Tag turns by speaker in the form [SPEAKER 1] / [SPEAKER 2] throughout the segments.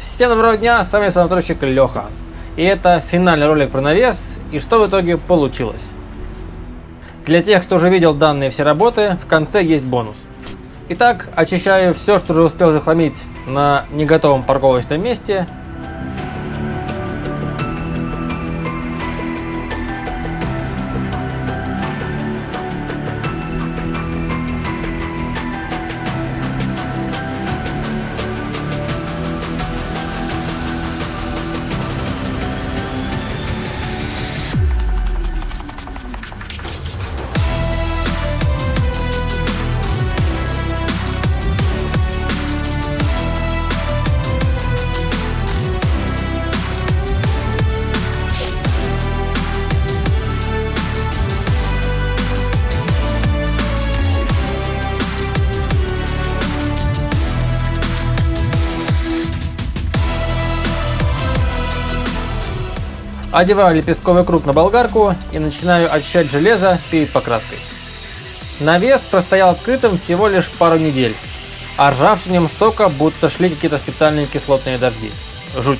[SPEAKER 1] Всем доброго дня, с вами санаторщик Леха. И это финальный ролик про навес и что в итоге получилось. Для тех, кто уже видел данные все работы, в конце есть бонус. Итак, очищаю все, что уже успел захламить на неготовом парковочном месте Одеваю лепестковый круг на болгарку и начинаю очищать железо перед покраской. Навес простоял открытым всего лишь пару недель, а ржавчинем стока будто шли какие-то специальные кислотные дожди. Жуть.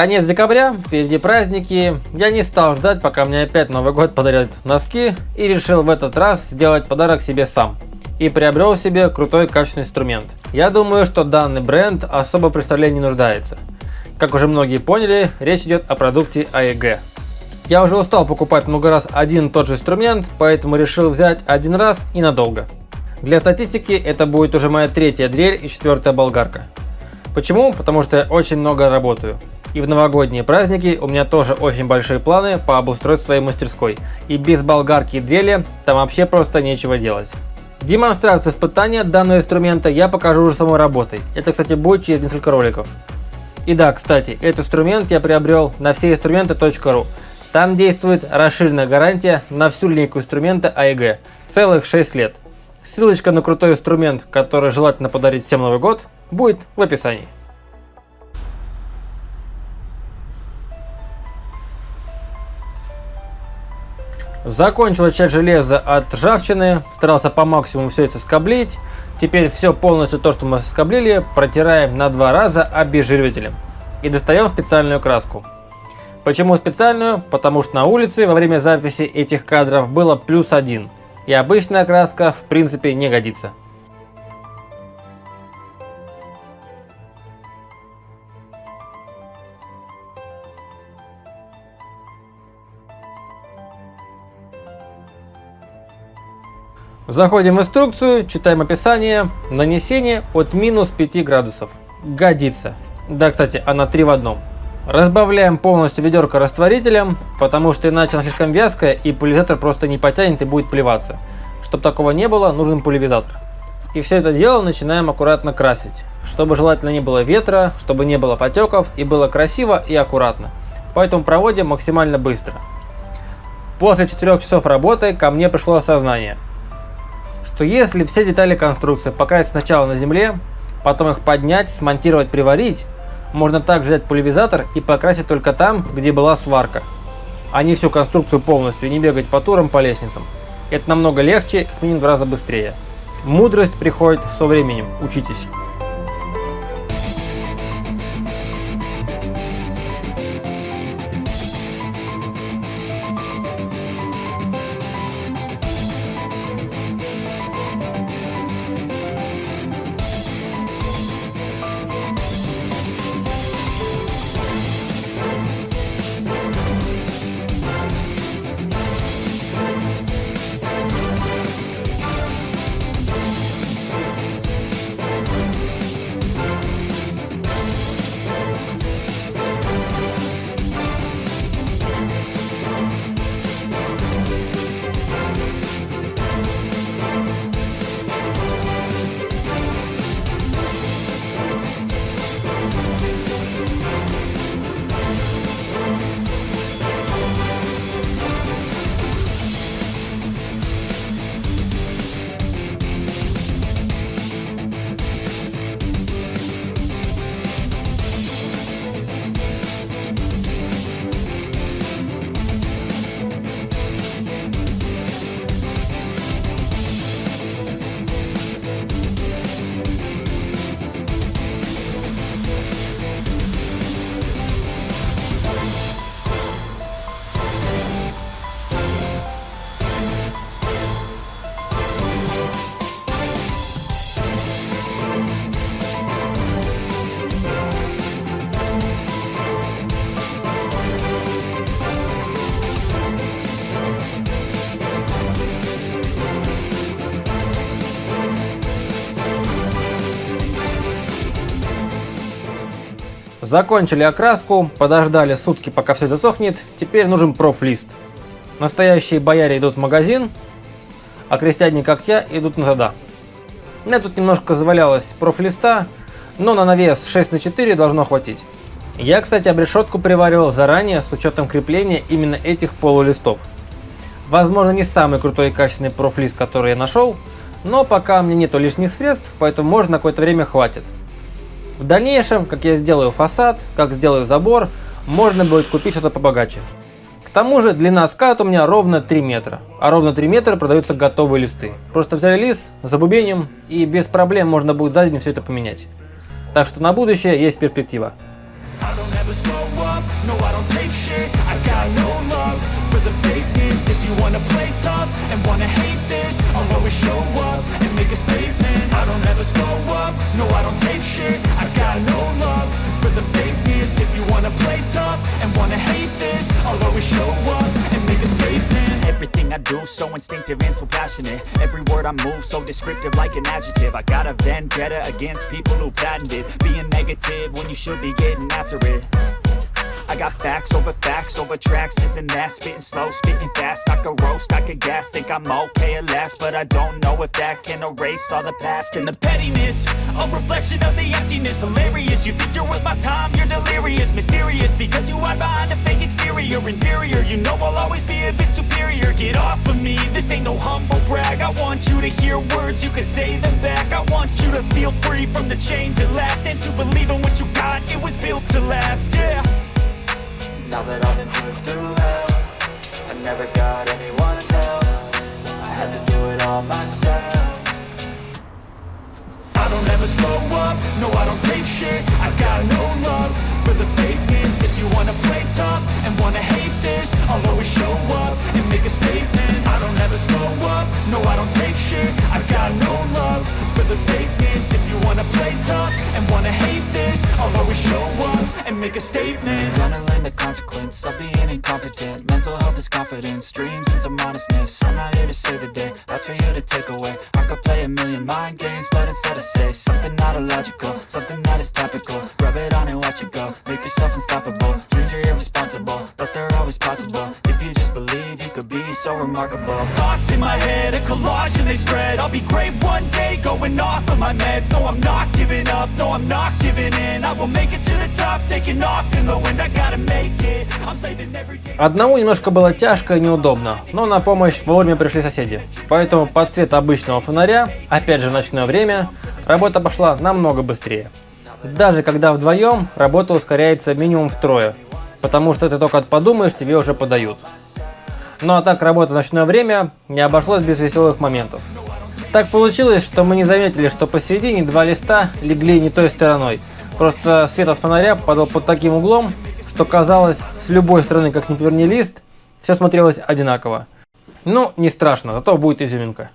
[SPEAKER 1] Конец декабря, впереди праздники. Я не стал ждать, пока мне опять Новый год подарят носки и решил в этот раз сделать подарок себе сам. И приобрел себе крутой качественный инструмент. Я думаю, что данный бренд особо представления не нуждается. Как уже многие поняли, речь идет о продукте AEG. Я уже устал покупать много раз один тот же инструмент, поэтому решил взять один раз и надолго. Для статистики это будет уже моя третья дрель и четвертая болгарка. Почему? Потому что я очень много работаю. И в новогодние праздники у меня тоже очень большие планы по обустройству своей мастерской. И без болгарки и дрели там вообще просто нечего делать. Демонстрацию испытания данного инструмента я покажу уже самой работой. Это, кстати, будет через несколько роликов. И да, кстати, этот инструмент я приобрел на всеинструменты.ру. Там действует расширенная гарантия на всю линейку инструмента AEG. Целых 6 лет. Ссылочка на крутой инструмент, который желательно подарить всем Новый год, будет в описании. Закончил часть железа от ржавчины, старался по максимуму все это скоблить. Теперь все полностью то, что мы скоблили, протираем на два раза обезжиривателем. И достаем специальную краску. Почему специальную? Потому что на улице во время записи этих кадров было плюс один. И обычная краска в принципе не годится. Заходим в инструкцию, читаем описание. Нанесение от минус 5 градусов. Годится. Да, кстати, она 3 в одном. Разбавляем полностью ведерко растворителем, потому что иначе она слишком вязкая и пульверизатор просто не потянет и будет плеваться. Чтобы такого не было, нужен пульверизатор. И все это дело начинаем аккуратно красить, чтобы желательно не было ветра, чтобы не было потеков и было красиво и аккуратно. Поэтому проводим максимально быстро. После 4 часов работы ко мне пришло осознание – что если все детали конструкции покрасить сначала на земле, потом их поднять, смонтировать, приварить, можно также взять пульверизатор и покрасить только там, где была сварка, а не всю конструкцию полностью и не бегать по турам по лестницам. Это намного легче, минимум в раза быстрее. Мудрость приходит со временем, учитесь.
[SPEAKER 2] Закончили окраску, подождали сутки, пока все засохнет, теперь нужен профлист. Настоящие бояре идут в магазин, а крестьяне, как я, идут на зада. Мне тут немножко завалялось профлиста, но на навес 6 на 4 должно хватить. Я, кстати, обрешетку приваривал заранее с учетом крепления именно этих полулистов. Возможно, не самый крутой и качественный профлист, который я нашел, но пока мне нету лишних средств, поэтому можно на какое-то время хватит. В дальнейшем, как я сделаю фасад, как сделаю забор, можно будет купить что-то побогаче. К тому же длина ската у меня ровно 3 метра, а ровно 3 метра продаются готовые листы. Просто взяли лист, забубеним и без проблем можно будет за день все это поменять. Так что на будущее есть перспектива. always show up and make a statement. I don't ever slow up, no I don't take shit. I got no love for the fakeness. If you wanna play tough and wanna hate this I'll always show up and make a statement. Everything I do so instinctive and so passionate. Every word I move so descriptive like an adjective. I got a vendetta against people who patented Being negative when you should be getting after it. I got facts over facts over tracks. Isn't that. Spitting slow, spitting fast. I could roast, I could gas, think I'm okay at last But I don't know if that can erase all the past. And the pettiness, a reflection of the emptiness. Hilarious, you think you're worth my time, you're delirious. Mysterious, because you hide behind a fake exterior. Inferior, you know I'll always be a bit superior. Get off of me, this ain't no humble brag. I want you to hear words, you can say them back. I want you to feel free from the chains at last. And to believe in what you got, it was built to last, yeah now that I've been pushed through hell I never got anyone's help. I had to do it all myself. I don't ever slow up, no I don't take shit. I got no love. For the fakeness If you wanna play tough and wanna hate make a statement. Gonna learn the consequence of being incompetent. Mental health is confidence, dreams and some honestness I'm not here to save the day, that's for you to take away. I could play a million mind games, but instead I say Something not illogical, something that is topical. Rub it on and watch it go, make yourself unstoppable. Dreams are irresponsible, but they're always possible. If you just believe, you could be so remarkable. Thoughts in my head, a collage and they spread. I'll be great one day, going off of my meds. No, I'm not giving up, no, I'm not giving in. I will make it to the top, taking off in the wind I gotta make it, Одному немножко было тяжко и неудобно, но на помощь вовремя пришли соседи. Поэтому под цвет обычного фонаря, опять же ночное время, работа пошла намного быстрее. Даже когда вдвоем, работа ускоряется минимум втрое, потому что ты только подумаешь, тебе уже подают. Ну а так работа в ночное время не обошлось без веселых моментов. Так получилось, что мы не заметили, что посередине два листа легли не той стороной. Просто свет от фонаря падал под таким углом, что казалось, с любой стороны, как ни поверни лист, все смотрелось одинаково. Ну, не страшно, зато будет изюминка.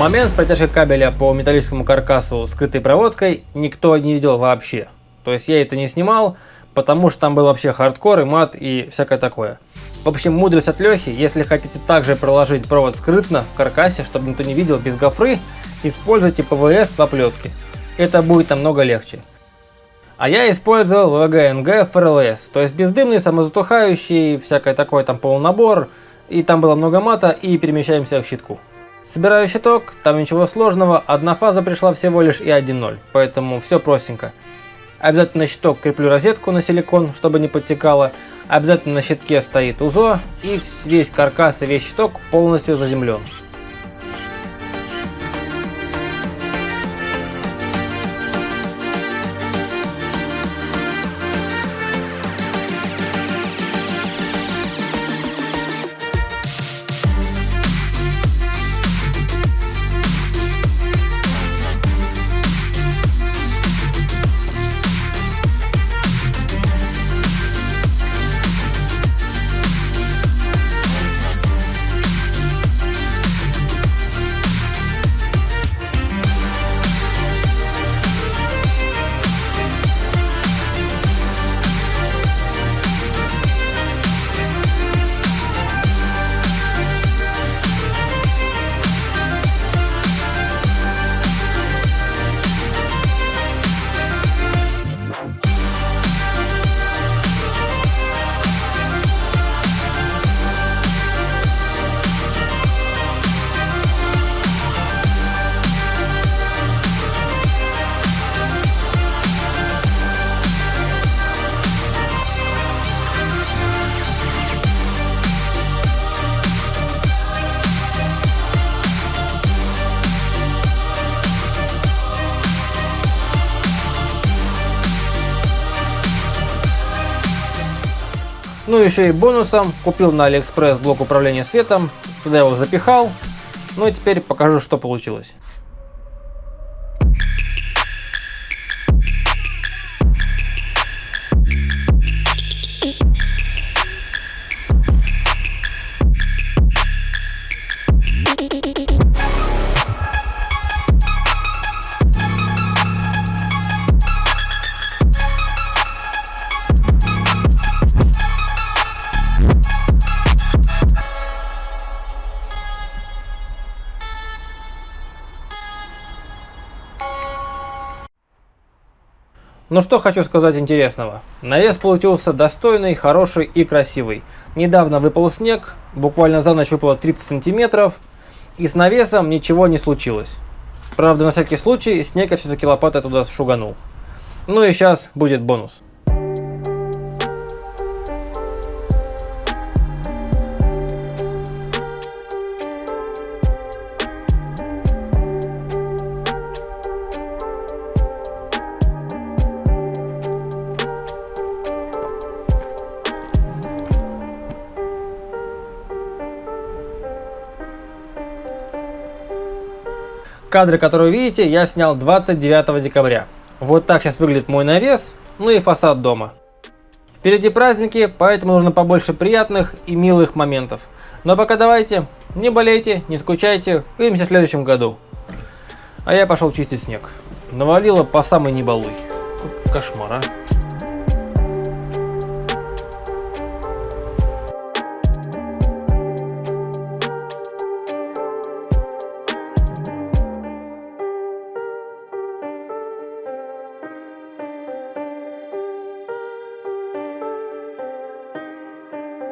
[SPEAKER 2] Момент с протяжкой кабеля по металлическому каркасу скрытой проводкой никто не видел вообще. То есть я это не снимал, потому что там был вообще хардкор и мат и всякое такое. В общем, мудрость от Лехи, если хотите также проложить провод скрытно в каркасе, чтобы никто не видел без гофры, используйте ПВС в оплетке.
[SPEAKER 1] это будет намного легче. А я использовал ВВГнг FRLS, то есть бездымный, самозатухающий, всякое такое там полнабор, и там было много мата, и перемещаемся в щитку. Собираю щиток, там ничего сложного, одна фаза пришла всего лишь и 1.0, поэтому все простенько. Обязательно на щиток креплю розетку на силикон, чтобы не подтекало, обязательно на щитке стоит УЗО, и весь каркас и весь щиток полностью заземлен. Ну еще и бонусом купил на Алиэкспресс блок управления светом, туда его запихал. Ну и теперь покажу, что получилось. Ну что хочу сказать интересного. Навес получился достойный, хороший и красивый. Недавно выпал снег, буквально за ночь выпало 30 сантиметров, и с навесом ничего не случилось. Правда, на всякий случай снег я все-таки лопатой туда шуганул. Ну и сейчас будет бонус. Кадры, которые вы видите, я снял 29 декабря. Вот так сейчас выглядит мой навес, ну и фасад дома. Впереди праздники, поэтому нужно побольше приятных и милых моментов. Но пока давайте, не болейте, не скучайте, увидимся в следующем году. А я пошел чистить снег. Навалило по самой небалуй. Кошмар, а.